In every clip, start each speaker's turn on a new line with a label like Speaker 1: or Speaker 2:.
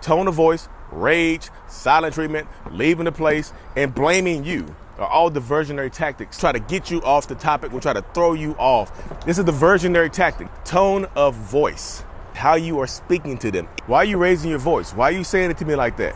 Speaker 1: tone of voice, rage, silent treatment, leaving the place, and blaming you are all diversionary tactics. Try to get you off the topic, will try to throw you off. This is the diversionary tactic. Tone of voice, how you are speaking to them. Why are you raising your voice? Why are you saying it to me like that?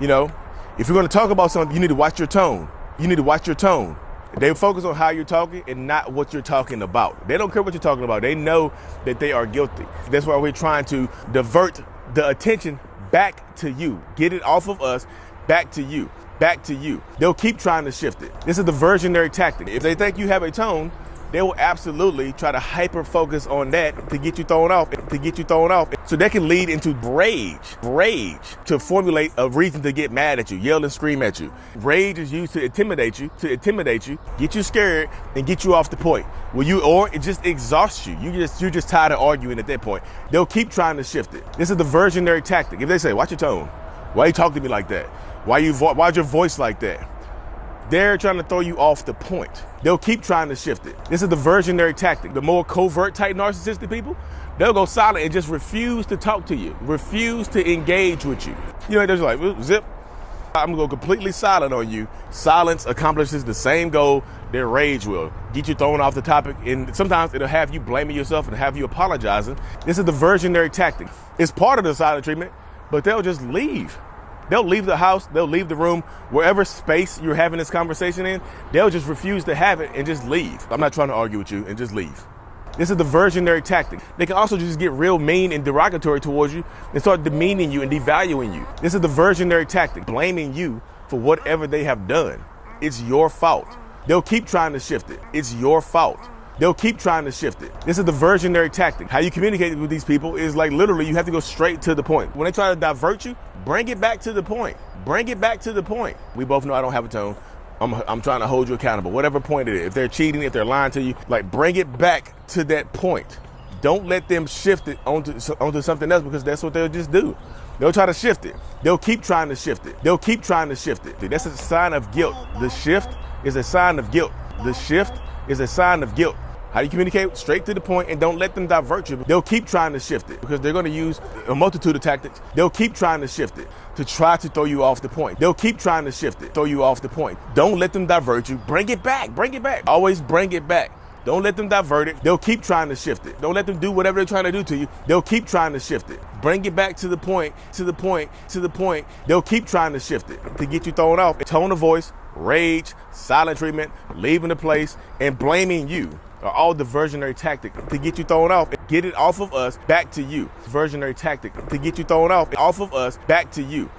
Speaker 1: You know, if you're going to talk about something, you need to watch your tone. You need to watch your tone. They focus on how you're talking and not what you're talking about. They don't care what you're talking about. They know that they are guilty. That's why we're trying to divert the attention back to you. Get it off of us, back to you, back to you. They'll keep trying to shift it. This is the versionary tactic. If they think you have a tone, they will absolutely try to hyper focus on that to get you thrown off, to get you thrown off. So that can lead into rage, rage to formulate a reason to get mad at you, yell and scream at you. Rage is used to intimidate you, to intimidate you, get you scared, and get you off the point. Will you, or it just exhausts you. You just, you're just tired of arguing at that point. They'll keep trying to shift it. This is the versionary tactic. If they say, watch your tone, why you talk to me like that? Why you, why's your voice like that? They're trying to throw you off the point. They'll keep trying to shift it. This is the versionary tactic. The more covert type narcissistic people, they'll go silent and just refuse to talk to you, refuse to engage with you. You know, they're just like, zip. I'm gonna go completely silent on you. Silence accomplishes the same goal their rage will. Get you thrown off the topic, and sometimes it'll have you blaming yourself and have you apologizing. This is the versionary tactic. It's part of the silent treatment, but they'll just leave. They'll leave the house, they'll leave the room, wherever space you're having this conversation in, they'll just refuse to have it and just leave. I'm not trying to argue with you and just leave. This is the versionary tactic. They can also just get real mean and derogatory towards you and start demeaning you and devaluing you. This is the versionary tactic, blaming you for whatever they have done. It's your fault. They'll keep trying to shift it. It's your fault. They'll keep trying to shift it. This is the versionary tactic. How you communicate with these people is like literally you have to go straight to the point. When they try to divert you, bring it back to the point. Bring it back to the point. We both know I don't have a tone. I'm, I'm trying to hold you accountable, whatever point it is. If they're cheating, if they're lying to you, like bring it back to that point. Don't let them shift it onto, onto something else because that's what they'll just do. They'll try to shift it. They'll keep trying to shift it. They'll keep trying to shift it. That's a sign of guilt. The shift is a sign of guilt. The shift is a sign of guilt. How do you communicate? Straight to the point and don't let them divert you. They'll keep trying to shift it because they're going to use a multitude of tactics. They'll keep trying to shift it to try to throw you off the point. They'll keep trying to shift it, throw you off the point. Don't let them divert you. Bring it back. Bring it back. Always bring it back. Don't let them divert it. They'll keep trying to shift it. Don't let them do whatever they're trying to do to you. They'll keep trying to shift it. Bring it back to the point, to the point, to the point. They'll keep trying to shift it to get you thrown off. Tone of voice, rage, silent treatment, leaving the place, and blaming you are all diversionary tactic to get you thrown off. And get it off of us, back to you. Diversionary tactic to get you thrown off, off of us, back to you.